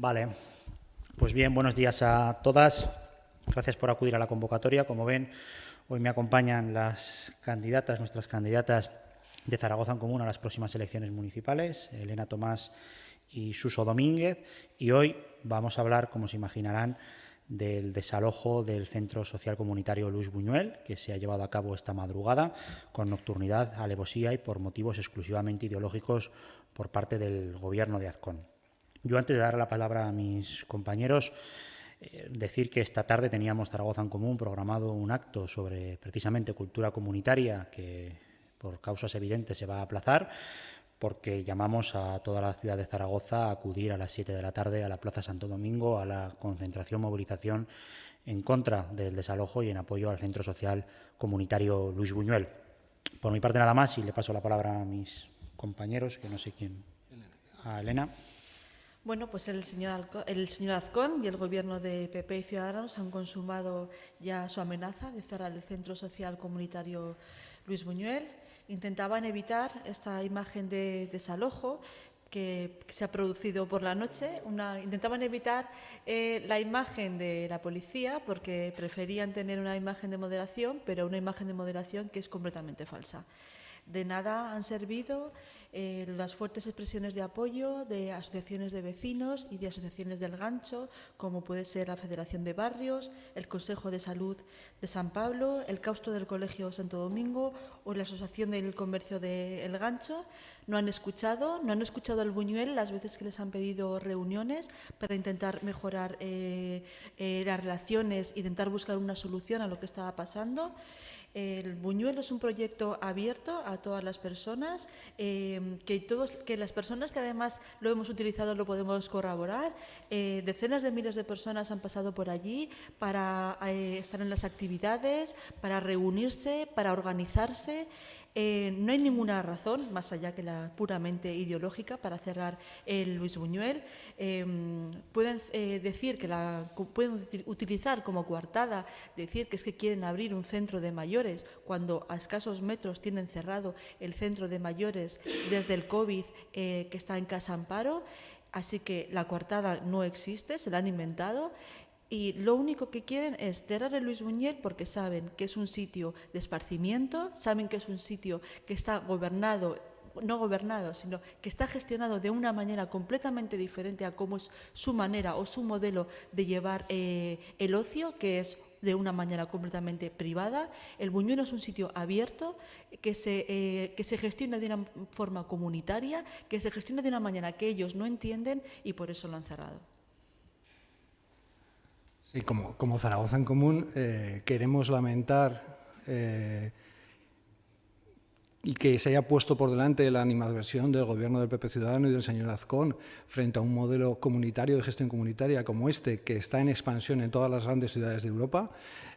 Vale, pues bien, buenos días a todas. Gracias por acudir a la convocatoria. Como ven, hoy me acompañan las candidatas, nuestras candidatas de Zaragoza en Común a las próximas elecciones municipales, Elena Tomás y Suso Domínguez. Y hoy vamos a hablar, como se imaginarán, del desalojo del Centro Social Comunitario Luis Buñuel, que se ha llevado a cabo esta madrugada con nocturnidad, alevosía y por motivos exclusivamente ideológicos por parte del Gobierno de Azcón. Yo antes de dar la palabra a mis compañeros, eh, decir que esta tarde teníamos Zaragoza en Común programado un acto sobre precisamente cultura comunitaria que por causas evidentes se va a aplazar porque llamamos a toda la ciudad de Zaragoza a acudir a las 7 de la tarde a la Plaza Santo Domingo a la concentración, movilización en contra del desalojo y en apoyo al Centro Social Comunitario Luis Buñuel. Por mi parte nada más y le paso la palabra a mis compañeros, que no sé quién, a Elena. Bueno, pues el señor, el señor Azcón y el Gobierno de PP y Ciudadanos han consumado ya su amenaza de cerrar el Centro Social Comunitario Luis Buñuel. Intentaban evitar esta imagen de desalojo que, se ha producido por la noche. intentaban evitar eh, la imagen de la policía porque preferían tener una imagen de moderación, pero una imagen de moderación que es completamente falsa. De nada han servido eh, las fuertes expresiones de apoyo de asociaciones de vecinos y de asociaciones del gancho, como puede ser la Federación de Barrios, el Consejo de Salud de San Pablo, el Causto del Colegio Santo Domingo o la Asociación del Comercio del Gancho. No han escuchado, no han escuchado al Buñuel las veces que les han pedido reuniones para intentar mejorar eh, eh, las relaciones, intentar buscar una solución a lo que estaba pasando. El Buñuelo es un proyecto abierto a todas las personas, eh, que, todos, que las personas que además lo hemos utilizado lo podemos corroborar. Eh, decenas de miles de personas han pasado por allí para eh, estar en las actividades, para reunirse, para organizarse. Eh, no hay ninguna razón, más allá que la puramente ideológica, para cerrar el Luis Buñuel. Em, pueden eh, decir que la pueden utilizar como coartada, decir que es que quieren abrir un centro de mayores cuando a escasos metros tienen cerrado el centro de mayores desde el COVID eh, que está en Casa Amparo. Así que la coartada no existe, se la han inventado y lo único que quieren es cerrar el Luis Buñuel porque saben que es un sitio de esparcimiento, saben que es un sitio que está gobernado no gobernado, sino que está gestionado de una manera completamente diferente a cómo es su manera o su modelo de llevar eh, el ocio, que es de una manera completamente privada. El Buñuelo es un sitio abierto que se, eh, que se gestiona de una forma comunitaria, que se gestiona de una manera que ellos no entienden y por eso lo han cerrado. Como, Zaragoza en Común eh, queremos lamentar eh, que se haya puesto por delante la animadversión del gobierno del PP Ciudadano y del señor Azcón frente a un modelo comunitario de gestión comunitaria como este, que está en expansión en todas las grandes ciudades de Europa.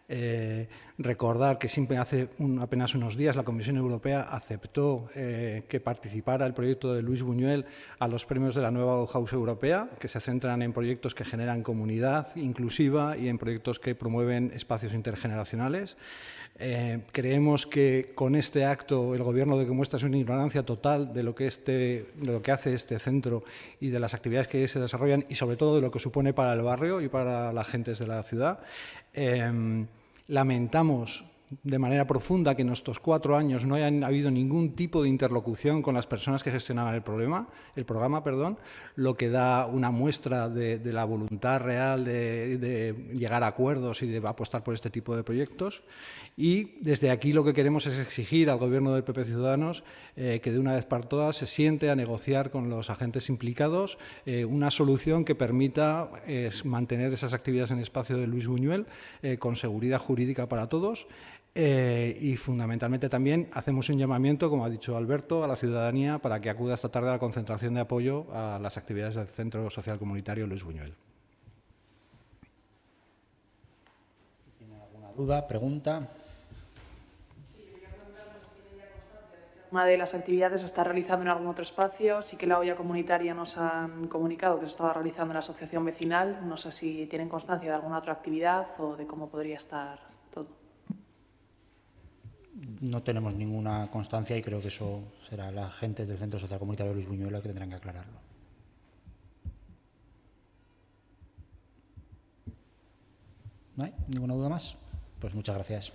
Eh, recordar que siempre hace apenas unos días la Comisión Europea aceptó eh, que participara el proyecto de Luis Buñuel a los premios de la nueva House Europea, que se centran en proyectos que generan comunidad inclusiva y en proyectos que promueven espacios intergeneracionales. Eh, creemos que con este acto el Gobierno de que muestra una ignorancia total este, de lo que hace este centro y de las actividades que se desarrollan y sobre todo de lo que supone para el barrio y para las gentes de la ciudad. Em, lamentamos de manera profunda que en estos cuatro años no haya habido ningún tipo de interlocución con las personas que gestionaban el, problema, el programa, perdón, lo que da una muestra de, la voluntad real de, llegar a acuerdos y de apostar por este tipo de proyectos. Y desde aquí lo que queremos es exigir al Gobierno del PP Ciudadanos eh, que de una vez por todas se siente a negociar con los agentes implicados eh, una solución que permita mantener esas actividades en el espacio de Luis Buñuel eh, con seguridad jurídica para todos y fundamentalmente también hacemos un llamamiento, como ha dicho Alberto, a la ciudadanía para que acuda esta tarde a la concentración de apoyo a las actividades del Centro Social Comunitario Luis Buñuel. ¿Tiene alguna duda, pregunta? una de las actividades se está realizando en algún otro espacio. Sí que la olla comunitaria nos han comunicado que se estaba realizando en la asociación vecinal. No sé si tienen constancia de alguna otra actividad o de cómo podría estar todo no tenemos ninguna constancia y creo que eso será la gente del Centro Social Comunitario Luis Buñuelo que tendrán que aclararlo. ¿No hay ninguna duda más? Pues muchas gracias.